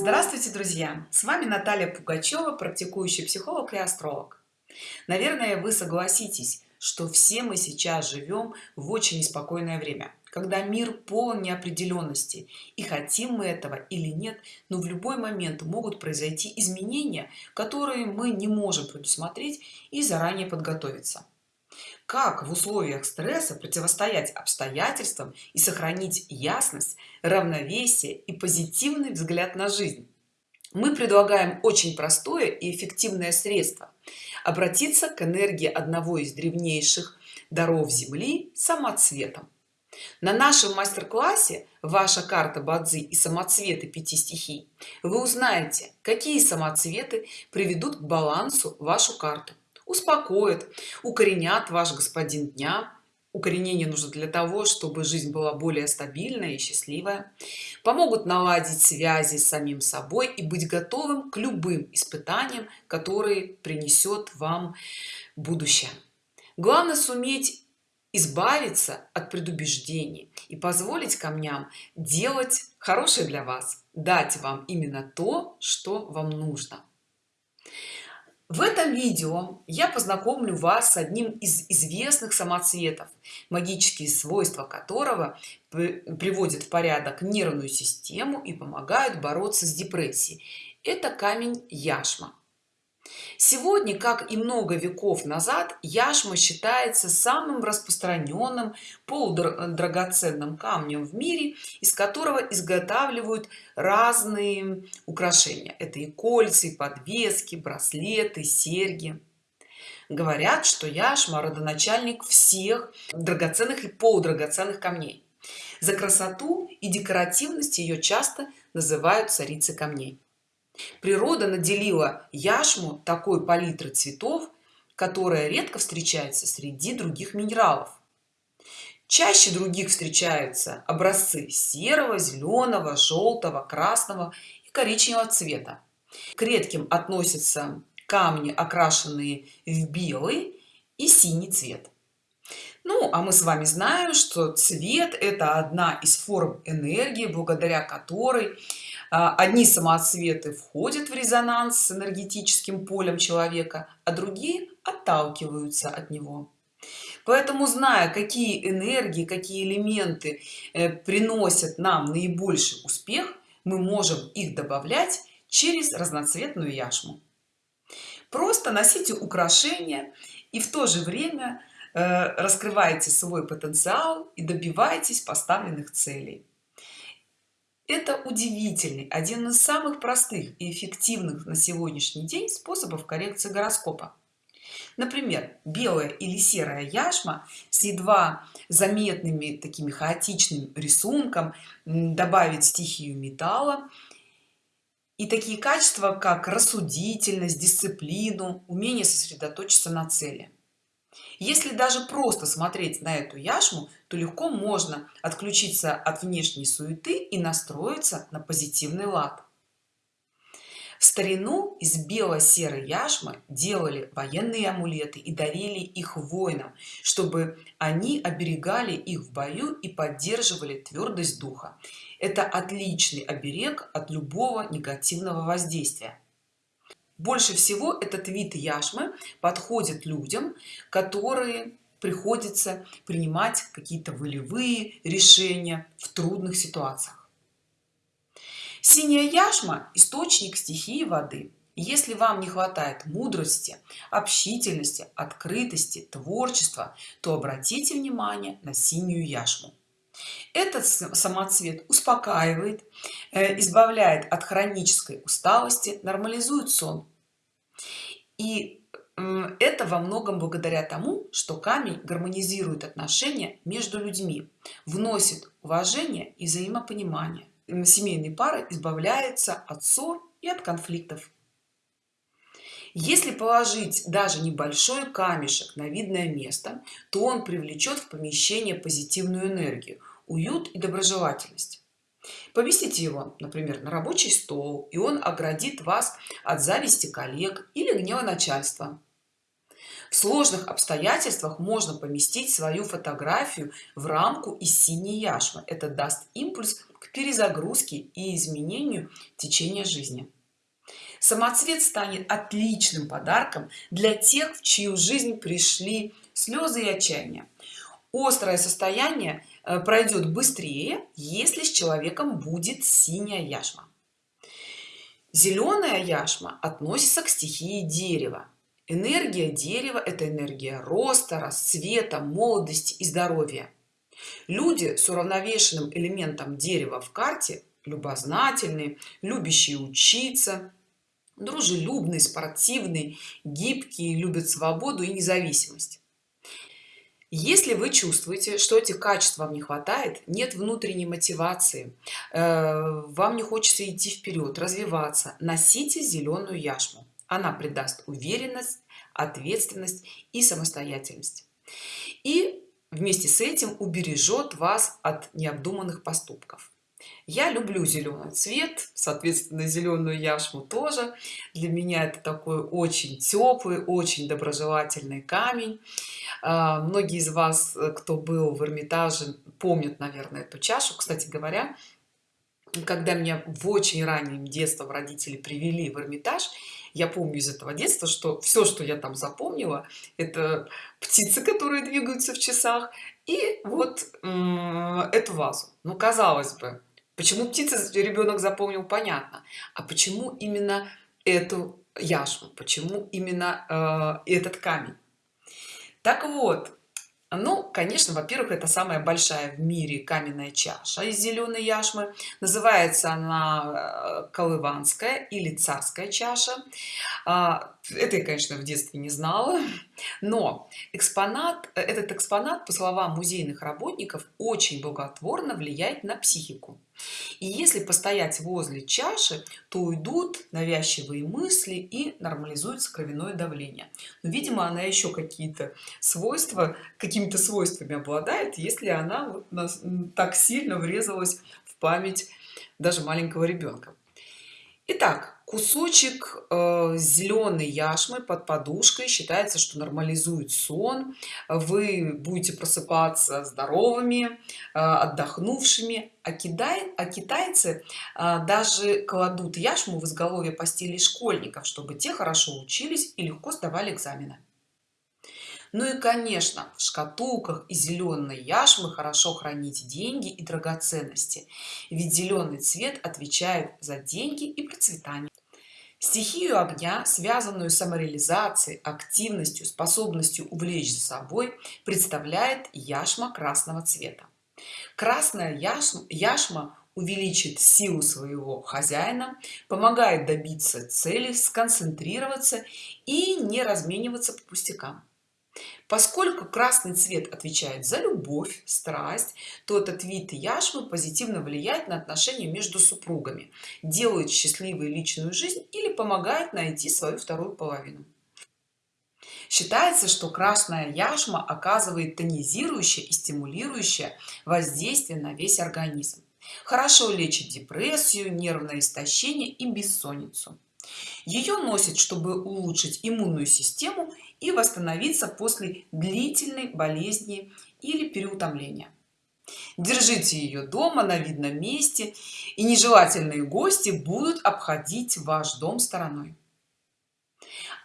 Здравствуйте, друзья! С вами Наталья Пугачева, практикующий психолог и астролог. Наверное, вы согласитесь, что все мы сейчас живем в очень неспокойное время, когда мир полон неопределенности, и хотим мы этого или нет, но в любой момент могут произойти изменения, которые мы не можем предусмотреть и заранее подготовиться как в условиях стресса противостоять обстоятельствам и сохранить ясность равновесие и позитивный взгляд на жизнь. Мы предлагаем очень простое и эффективное средство обратиться к энергии одного из древнейших даров земли самоцветом. На нашем мастер-классе ваша карта бадзи и самоцветы пяти стихий вы узнаете какие самоцветы приведут к балансу вашу карту успокоят укоренят ваш господин дня. Укоренение нужно для того чтобы жизнь была более стабильная и счастливая. Помогут наладить связи с самим собой и быть готовым к любым испытаниям которые принесет вам будущее. Главное суметь избавиться от предубеждений и позволить камням делать хорошее для вас дать вам именно то что вам нужно в этом видео я познакомлю вас с одним из известных самоцветов магические свойства которого приводят в порядок нервную систему и помогают бороться с депрессией. Это камень яшма Сегодня, как и много веков назад, яшма считается самым распространенным полудрагоценным камнем в мире, из которого изготавливают разные украшения. Это и кольца, и подвески, браслеты, серьги. Говорят, что яшма родоначальник всех драгоценных и полудрагоценных камней. За красоту и декоративность ее часто называют царицей камней природа наделила яшму такой палитры цветов которая редко встречается среди других минералов. Чаще других встречаются образцы серого зеленого желтого красного и коричневого цвета. К редким относятся камни окрашенные в белый и синий цвет. Ну а мы с вами знаем что цвет это одна из форм энергии благодаря которой одни самоцветы входят в резонанс с энергетическим полем человека а другие отталкиваются от него. Поэтому зная какие энергии какие элементы э, приносят нам наибольший успех мы можем их добавлять через разноцветную яшму. Просто носите украшения и в то же время э, раскрывайте свой потенциал и добивайтесь поставленных целей это удивительный один из самых простых и эффективных на сегодняшний день способов коррекции гороскопа. Например белая или серая яшма с едва заметными такими хаотичным рисунком добавить стихию металла. И такие качества как рассудительность дисциплину умение сосредоточиться на цели если даже просто смотреть на эту яшму то легко можно отключиться от внешней суеты и настроиться на позитивный лад. В старину из бело-серой яшмы делали военные амулеты и дарили их воинам чтобы они оберегали их в бою и поддерживали твердость духа. Это отличный оберег от любого негативного воздействия больше всего этот вид яшмы подходит людям которые приходится принимать какие-то волевые решения в трудных ситуациях. Синяя яшма источник стихии воды. Если вам не хватает мудрости общительности открытости творчества то обратите внимание на синюю яшму этот самоцвет успокаивает э, избавляет от хронической усталости нормализует сон. И это во многом благодаря тому что камень гармонизирует отношения между людьми вносит уважение и взаимопонимание. Семейные пары избавляются от ссор и от конфликтов. Если положить даже небольшой камешек на видное место то он привлечет в помещение позитивную энергию уют и доброжелательность. Повесите его например на рабочий стол и он оградит вас от зависти коллег или гнева начальства. В сложных обстоятельствах можно поместить свою фотографию в рамку из синей яшмы. Это даст импульс к перезагрузке и изменению течения жизни. Самоцвет станет отличным подарком для тех в чью жизнь пришли слезы и отчаяние острое состояние э, пройдет быстрее если с человеком будет синяя яшма. Зеленая яшма относится к стихии дерева. Энергия дерева это энергия роста расцвета молодости и здоровья. Люди с уравновешенным элементом дерева в карте любознательные любящие учиться дружелюбный спортивный гибкий любят свободу и независимость если вы чувствуете что этих качеств вам не хватает нет внутренней мотивации э, вам не хочется идти вперед развиваться носите зеленую яшму. Она придаст уверенность ответственность и самостоятельность. И вместе с этим убережет вас от необдуманных поступков я люблю зеленый цвет соответственно зеленую яшму тоже. Для меня это такой очень теплый очень доброжелательный камень. А, многие из вас кто был в эрмитаже помнят наверное эту чашу. Кстати говоря когда меня в очень раннем детстве родители привели в эрмитаж я помню из этого детства что все что я там запомнила это птицы которые двигаются в часах и вот эту вазу. Ну казалось бы почему птицы ребенок запомнил понятно. А почему именно эту яшму? Почему именно э, этот камень? Так вот ну конечно во-первых это самая большая в мире каменная чаша из зеленой яшмы. Называется она э, колыванская или царская чаша. А, это я конечно в детстве не знала. Но экспонат этот экспонат по словам музейных работников очень благотворно влияет на психику и если постоять возле чаши то уйдут навязчивые мысли и нормализуется кровяное давление. Но видимо она еще какие-то свойства какими-то свойствами обладает если она вот так сильно врезалась в память даже маленького ребенка Итак, кусочек э, зеленой яшмы под подушкой. Считается что нормализует сон. Вы будете просыпаться здоровыми э, отдохнувшими. А, кидай, а китайцы э, даже кладут яшму в изголовье постели школьников чтобы те хорошо учились и легко сдавали экзамены. Ну и конечно в шкатулках и зеленой яшмы хорошо хранить деньги и драгоценности. Ведь зеленый цвет отвечает за деньги и процветание стихию огня связанную с самореализацией активностью способностью увлечь за собой представляет яшма красного цвета. Красная яшма, яшма увеличит силу своего хозяина помогает добиться цели сконцентрироваться и не размениваться по пустякам поскольку красный цвет отвечает за любовь страсть то этот вид яшмы позитивно влияет на отношения между супругами делает счастливой личную жизнь или помогает найти свою вторую половину. Считается что красная яшма оказывает тонизирующее и стимулирующее воздействие на весь организм. Хорошо лечит депрессию нервное истощение и бессонницу. Ее носят чтобы улучшить иммунную систему и восстановиться после длительной болезни или переутомления. Держите ее дома на видном месте и нежелательные гости будут обходить ваш дом стороной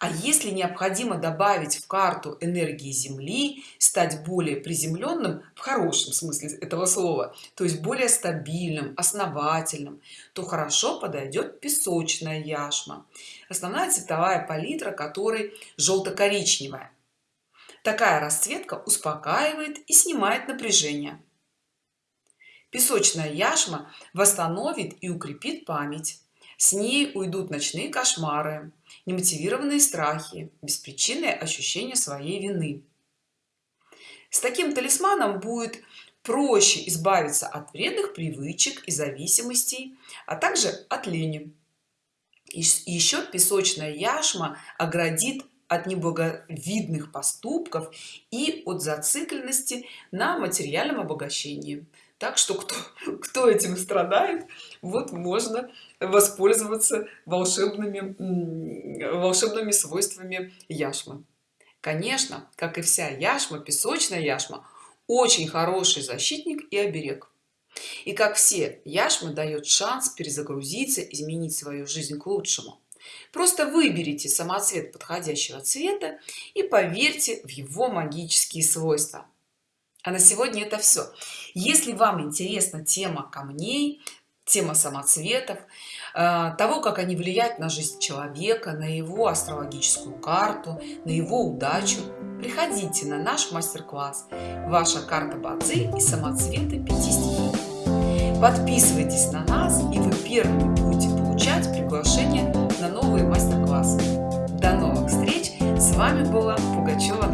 а если необходимо добавить в карту энергии земли стать более приземленным в хорошем смысле этого слова то есть более стабильным основательным то хорошо подойдет песочная яшма. Основная цветовая палитра которой желто-коричневая такая расцветка успокаивает и снимает напряжение. Песочная яшма восстановит и укрепит память. С ней уйдут ночные кошмары немотивированные страхи беспричинное ощущение своей вины. С таким талисманом будет проще избавиться от вредных привычек и зависимостей а также от лени. Еще песочная яшма оградит от неблаговидных поступков и от зацикленности на материальном обогащении. Так что кто кто этим страдает вот можно воспользоваться волшебными волшебными свойствами яшмы. Конечно как и вся яшма песочная яшма очень хороший защитник и оберег. И как все яшма дает шанс перезагрузиться изменить свою жизнь к лучшему просто выберите самоцвет подходящего цвета и поверьте в его магические свойства. А на сегодня это все если вам интересна тема камней тема самоцветов э, того как они влияют на жизнь человека на его астрологическую карту на его удачу приходите на наш мастер-класс ваша карта бадзи и самоцветы 5 стихий подписывайтесь на нас и вы первыми мастер-класс. До новых встреч! С вами была Пугачева